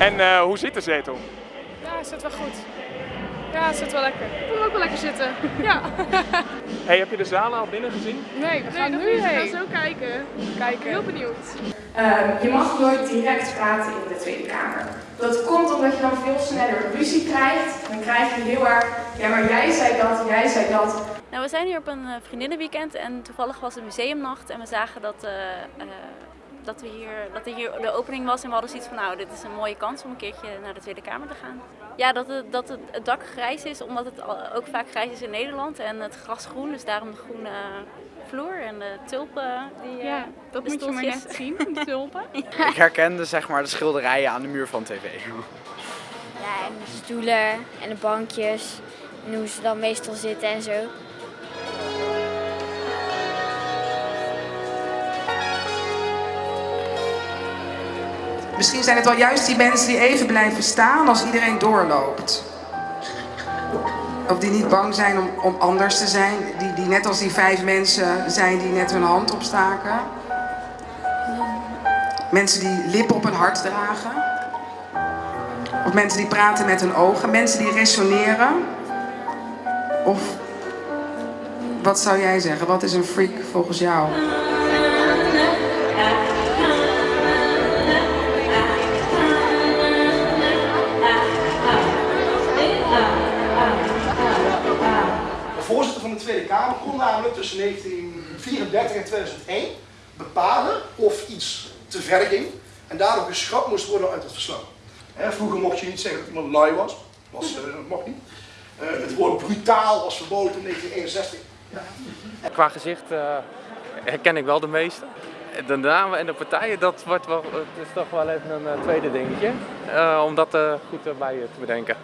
En eh, hoe zit de zetel? Ja, het zit wel goed. Ja, het zit wel lekker. Ik wil ook wel lekker zitten. Ja. Hey, heb je de zalen al binnen gezien? Nee, we gaan nog nu niet. We gaan heen. zo kijken. Kijken. Heel benieuwd. Ehm, je mag nooit direct praten in de Tweede Kamer. Dat komt omdat je dan veel sneller ruzie krijgt. Dan krijg je heel erg, ja maar jij zei dat, jij zei dat. Nou, we zijn hier op een eh, vriendinnenweekend en toevallig was het museumnacht en we zagen dat, eh, eh, dat, we hier, dat er hier de opening was en we hadden zoiets van nou, dit is een mooie kans om een keertje naar de Tweede Kamer te gaan. Ja, dat het, dat het, dak grijs is, omdat het ook vaak grijs is in Nederland en het gras groen, dus daarom de groene vloer en de tulpen. Die, eh, Ja, dat de moet je maar net zien, die tulpen. Ik herkende zeg maar de schilderijen aan de muur van tv. Ja, en de stoelen en de bankjes. En hoe ze dan meestal zitten en zo. Misschien zijn het wel juist die mensen die even blijven staan als iedereen doorloopt. Of die niet bang zijn om, om anders te zijn. Die, die net als die vijf mensen zijn die net hun hand opstaken. Mensen die lippen op hun hart dragen. Of mensen die praten met hun ogen. Mensen die resoneren. Of wat zou jij zeggen? Wat is een freak volgens jou? Voorzitter van de Tweede Kamer kon namelijk tussen 1934 en 2001 bepalen of iets te ver ging en daardoor geschrapt moest worden uit het verslag. Hè, vroeger mocht je niet zeggen dat iemand lui was, was eh, dat mocht niet. Eh, het woord brutaal was verboden in 1961. Qua gezicht eh, herken ik wel de meeste. De namen en de partijen, dat wordt wel, het is toch wel even een tweede dingetje. eh, om dat eh, goed erbij te bedenken.